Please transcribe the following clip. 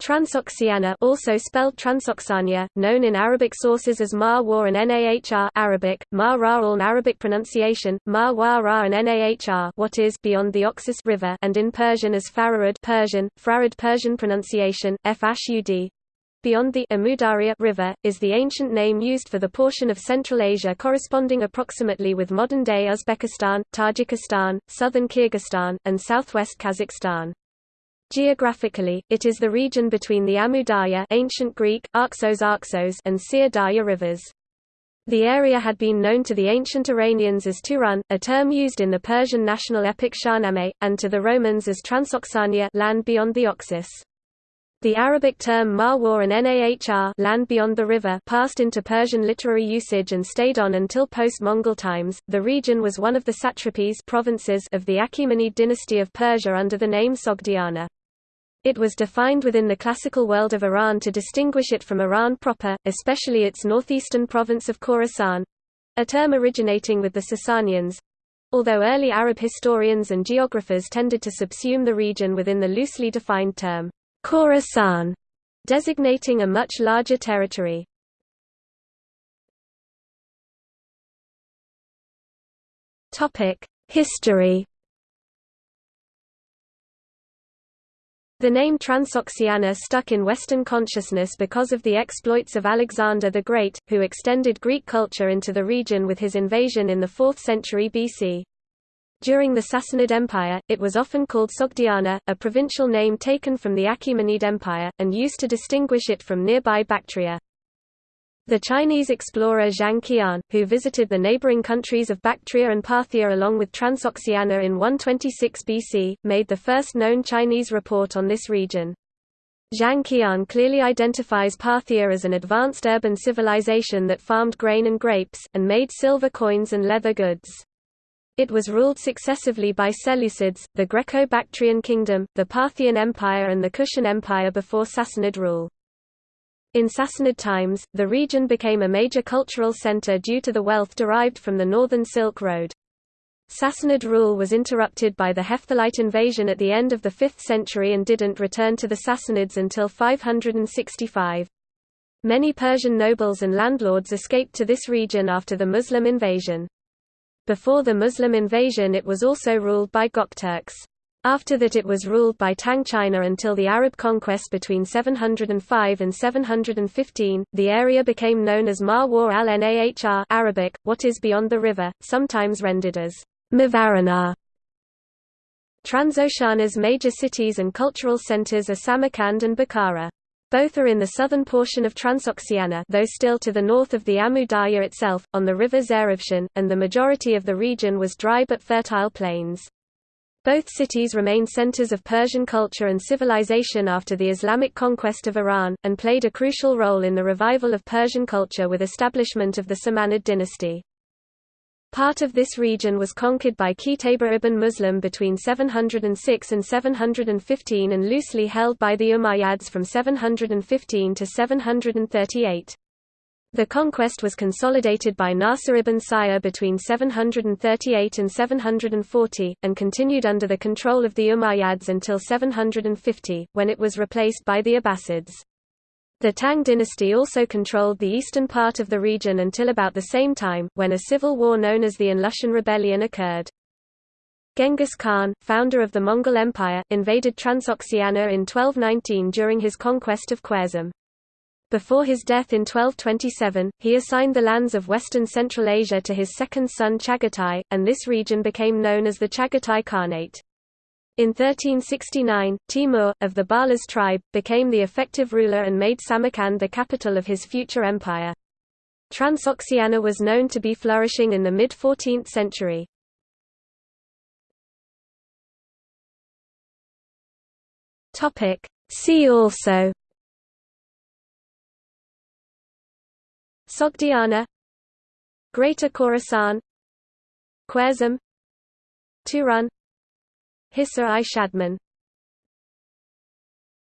Transoxiana also spelled Transoxania, known in Arabic sources as Ma War and Nahr Arabic, Ma Ra Arabic pronunciation, Ma Wa Ra and Nahr what is beyond the Oxus River and in Persian as Fararud Persian, Frarad Persian pronunciation, Fashud. Beyond the Amudarya River, is the ancient name used for the portion of Central Asia corresponding approximately with modern-day Uzbekistan, Tajikistan, southern Kyrgyzstan, and southwest Kazakhstan. Geographically, it is the region between the Amu ancient Greek, Arxos Arxos and Darya rivers. The area had been known to the ancient Iranians as Turan, a term used in the Persian national epic Shahnameh, and to the Romans as Transoxania land beyond the Oxus. The Arabic term Marwar and Nahr land beyond the river passed into Persian literary usage and stayed on until post-Mongol times. The region was one of the satrapies provinces of the Achaemenid dynasty of Persia under the name Sogdiana. It was defined within the classical world of Iran to distinguish it from Iran proper, especially its northeastern province of Khorasan—a term originating with the Sasanians—although early Arab historians and geographers tended to subsume the region within the loosely defined term Khorasan, designating a much larger territory. History The name Transoxiana stuck in Western consciousness because of the exploits of Alexander the Great, who extended Greek culture into the region with his invasion in the 4th century BC. During the Sassanid Empire, it was often called Sogdiana, a provincial name taken from the Achaemenid Empire, and used to distinguish it from nearby Bactria. The Chinese explorer Zhang Qian, who visited the neighboring countries of Bactria and Parthia along with Transoxiana in 126 BC, made the first known Chinese report on this region. Zhang Qian clearly identifies Parthia as an advanced urban civilization that farmed grain and grapes, and made silver coins and leather goods. It was ruled successively by Seleucids, the Greco-Bactrian kingdom, the Parthian Empire and the Kushan Empire before Sassanid rule. In Sassanid times, the region became a major cultural center due to the wealth derived from the northern Silk Road. Sassanid rule was interrupted by the Hephthalite invasion at the end of the 5th century and didn't return to the Sassanids until 565. Many Persian nobles and landlords escaped to this region after the Muslim invasion. Before the Muslim invasion it was also ruled by Gokturks. After that it was ruled by Tang China until the Arab conquest between 705 and 715. The area became known as Marwar al-Nahr Arabic, what is beyond the river, sometimes rendered as Mavarana. Transoxiana's major cities and cultural centers are Samarkand and Bukhara. Both are in the southern portion of Transoxiana though still to the north of the Amu Darya itself, on the river Zarafshan, and the majority of the region was dry but fertile plains. Both cities remain centers of Persian culture and civilization after the Islamic conquest of Iran, and played a crucial role in the revival of Persian culture with establishment of the Samanid dynasty. Part of this region was conquered by Qutayba ibn Muslim between 706 and 715 and loosely held by the Umayyads from 715 to 738. The conquest was consolidated by Nasir ibn Sayyar between 738 and 740, and continued under the control of the Umayyads until 750, when it was replaced by the Abbasids. The Tang dynasty also controlled the eastern part of the region until about the same time, when a civil war known as the An Lushan Rebellion occurred. Genghis Khan, founder of the Mongol Empire, invaded Transoxiana in 1219 during his conquest of Khwarezm. Before his death in 1227, he assigned the lands of western Central Asia to his second son Chagatai, and this region became known as the Chagatai Khanate. In 1369, Timur, of the Barlas tribe, became the effective ruler and made Samarkand the capital of his future empire. Transoxiana was known to be flourishing in the mid-14th century. See also Sogdiana Greater Khorasan Khwarezm Turan Hisar-i Shadman